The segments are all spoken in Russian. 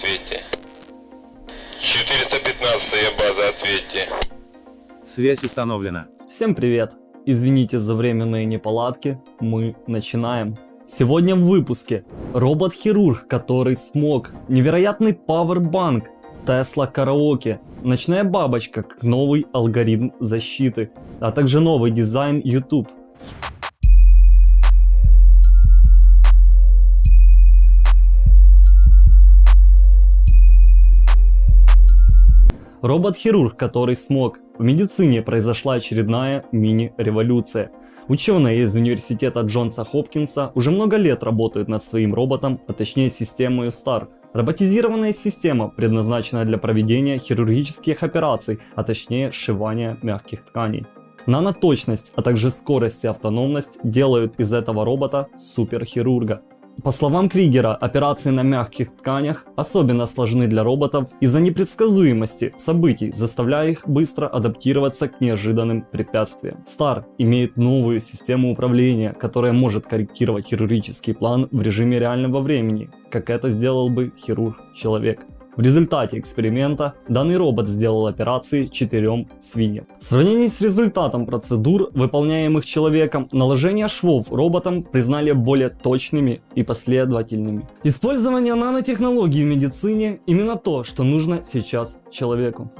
415 база, ответьте. 415 база, ответьте. Связь установлена. Всем привет! Извините за временные неполадки, мы начинаем. Сегодня в выпуске робот-хирург, который смог, невероятный пауэрбанк, Тесла караоке, ночная бабочка как новый алгоритм защиты, а также новый дизайн YouTube. Робот-хирург, который смог. В медицине произошла очередная мини-революция. Ученые из университета Джонса Хопкинса уже много лет работают над своим роботом, а точнее системой STAR. Роботизированная система, предназначенная для проведения хирургических операций, а точнее сшивания мягких тканей. Наноточность, а также скорость и автономность делают из этого робота суперхирурга. По словам Кригера, операции на мягких тканях особенно сложны для роботов из-за непредсказуемости событий, заставляя их быстро адаптироваться к неожиданным препятствиям. Star имеет новую систему управления, которая может корректировать хирургический план в режиме реального времени, как это сделал бы хирург-человек. В результате эксперимента данный робот сделал операции четырем свиньям. В сравнении с результатом процедур, выполняемых человеком, наложение швов роботом признали более точными и последовательными. Использование нанотехнологий в медицине именно то, что нужно сейчас человеку.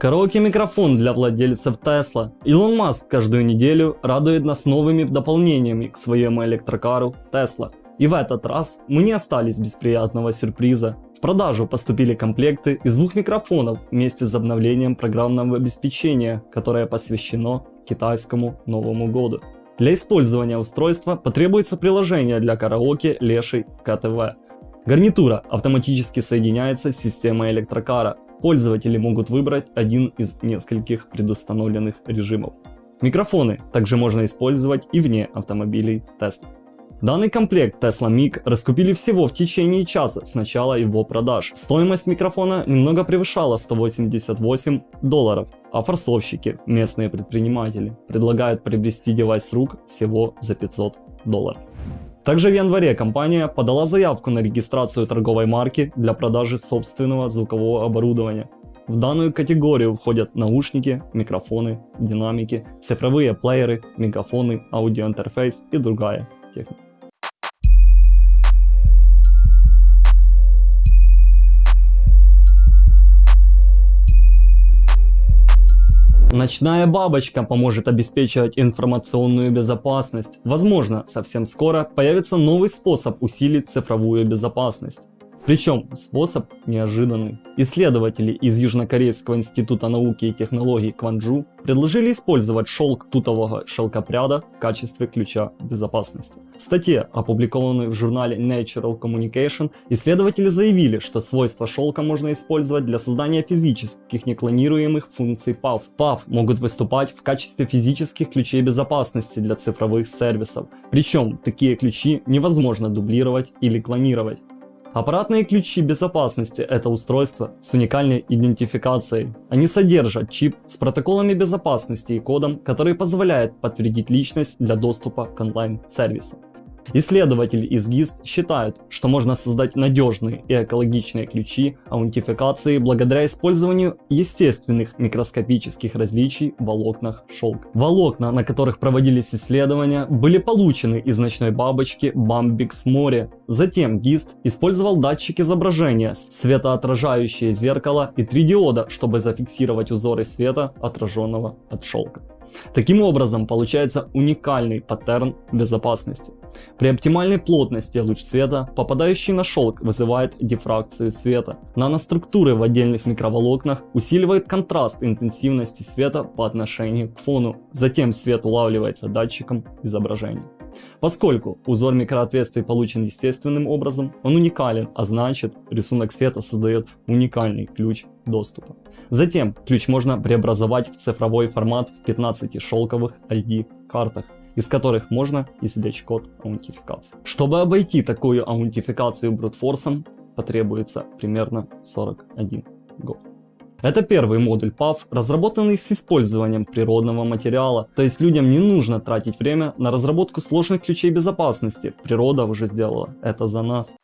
Караоке-микрофон для владельцев Tesla. Илон Маск каждую неделю радует нас новыми дополнениями к своему электрокару Tesla. И в этот раз мы не остались без приятного сюрприза. В продажу поступили комплекты из двух микрофонов вместе с обновлением программного обеспечения, которое посвящено китайскому Новому году. Для использования устройства потребуется приложение для караоке Леший КТВ. Гарнитура автоматически соединяется с системой электрокара, Пользователи могут выбрать один из нескольких предустановленных режимов. Микрофоны также можно использовать и вне автомобилей Tesla. Данный комплект Tesla Mic раскупили всего в течение часа с начала его продаж. Стоимость микрофона немного превышала 188 долларов, а форсовщики, местные предприниматели, предлагают приобрести девайс рук всего за 500 долларов. Также в январе компания подала заявку на регистрацию торговой марки для продажи собственного звукового оборудования. В данную категорию входят наушники, микрофоны, динамики, цифровые плееры, мегафоны, аудиоинтерфейс и другая техника. Ночная бабочка поможет обеспечивать информационную безопасность. Возможно, совсем скоро появится новый способ усилить цифровую безопасность. Причем способ неожиданный. Исследователи из Южнокорейского института науки и технологий Кванджу предложили использовать шелк тутового шелкопряда в качестве ключа безопасности. В статье, опубликованной в журнале Natural Communication, исследователи заявили, что свойства шелка можно использовать для создания физических неклонируемых функций PAV. PAV могут выступать в качестве физических ключей безопасности для цифровых сервисов. Причем такие ключи невозможно дублировать или клонировать. Аппаратные ключи безопасности – это устройство с уникальной идентификацией. Они содержат чип с протоколами безопасности и кодом, который позволяет подтвердить личность для доступа к онлайн-сервисам. Исследователи из ГИСТ считают, что можно создать надежные и экологичные ключи аутентификации благодаря использованию естественных микроскопических различий в волокнах шелка. Волокна, на которых проводились исследования, были получены из ночной бабочки Bambix море. Затем ГИСТ использовал датчик изображения, светоотражающее зеркало и три диода, чтобы зафиксировать узоры света, отраженного от шелка. Таким образом, получается уникальный паттерн безопасности. При оптимальной плотности луч света, попадающий на шелк, вызывает дифракцию света. Наноструктуры в отдельных микроволокнах усиливают контраст интенсивности света по отношению к фону. Затем свет улавливается датчиком изображения. Поскольку узор микроответствий получен естественным образом, он уникален, а значит рисунок света создает уникальный ключ доступа. Затем ключ можно преобразовать в цифровой формат в 15 шелковых ID-картах из которых можно извлечь код аутентификации. Чтобы обойти такую аутентификацию брутфорсом, потребуется примерно 41 год. Это первый модуль PAV, разработанный с использованием природного материала, то есть людям не нужно тратить время на разработку сложных ключей безопасности, природа уже сделала это за нас.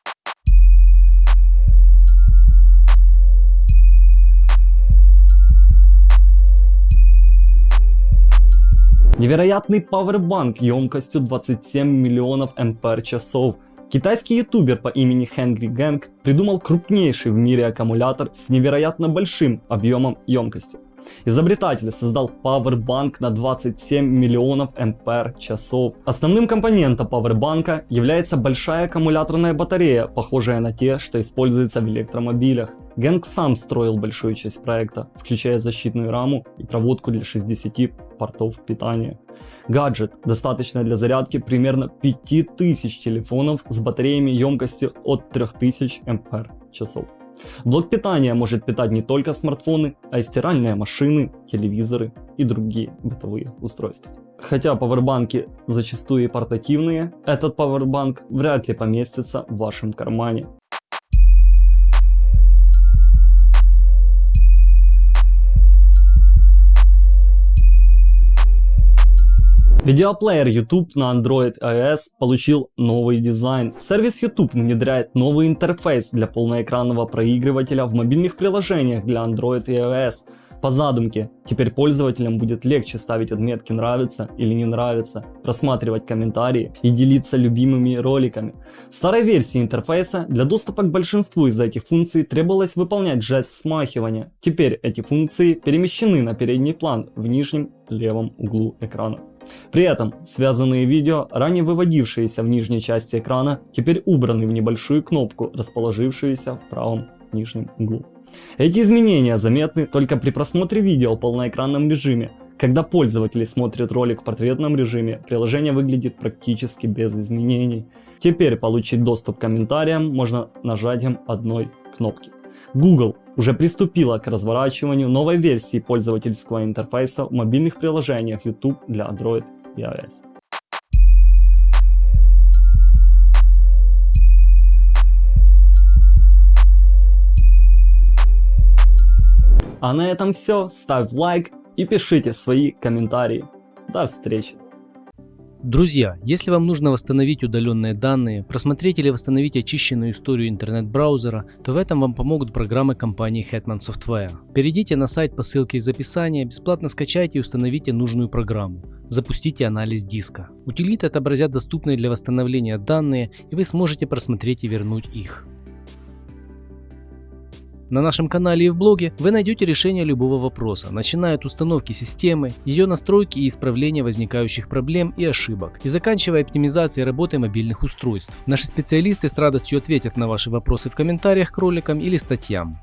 Невероятный пауэрбанк емкостью 27 миллионов ампер часов. Китайский ютубер по имени Хэнгри Гэнг придумал крупнейший в мире аккумулятор с невероятно большим объемом емкости. Изобретатель создал пауэрбанк на 27 миллионов ампер часов. Основным компонентом пауэрбанка является большая аккумуляторная батарея, похожая на те, что используются в электромобилях. Гэнг сам строил большую часть проекта, включая защитную раму и проводку для 60 портов питания. Гаджет достаточно для зарядки примерно 5000 телефонов с батареями емкостью от 3000 ампер часов. Блок питания может питать не только смартфоны, а и стиральные машины, телевизоры и другие бытовые устройства. Хотя пауэрбанки зачастую и портативные, этот пауэрбанк вряд ли поместится в вашем кармане. Видеоплеер YouTube на Android iOS получил новый дизайн. Сервис YouTube внедряет новый интерфейс для полноэкранного проигрывателя в мобильных приложениях для Android и iOS. По задумке, теперь пользователям будет легче ставить отметки «нравится» или «не нравится», просматривать комментарии и делиться любимыми роликами. В старой версии интерфейса для доступа к большинству из этих функций требовалось выполнять жест смахивания. Теперь эти функции перемещены на передний план в нижнем левом углу экрана. При этом связанные видео, ранее выводившиеся в нижней части экрана, теперь убраны в небольшую кнопку, расположившуюся в правом нижнем углу. Эти изменения заметны только при просмотре видео в полноэкранном режиме. Когда пользователи смотрят ролик в портретном режиме, приложение выглядит практически без изменений. Теперь получить доступ к комментариям можно нажатием одной кнопки. Google уже приступила к разворачиванию новой версии пользовательского интерфейса в мобильных приложениях YouTube для Android и iOS. А на этом все. Ставь лайк и пишите свои комментарии. До встречи. Друзья, если вам нужно восстановить удаленные данные, просмотреть или восстановить очищенную историю интернет-браузера, то в этом вам помогут программы компании Hetman Software. Перейдите на сайт по ссылке из описания, бесплатно скачайте и установите нужную программу. Запустите анализ диска. Утилиты отобразят доступные для восстановления данные, и вы сможете просмотреть и вернуть их. На нашем канале и в блоге вы найдете решение любого вопроса, начиная от установки системы, ее настройки и исправления возникающих проблем и ошибок, и заканчивая оптимизацией работы мобильных устройств. Наши специалисты с радостью ответят на ваши вопросы в комментариях к роликам или статьям.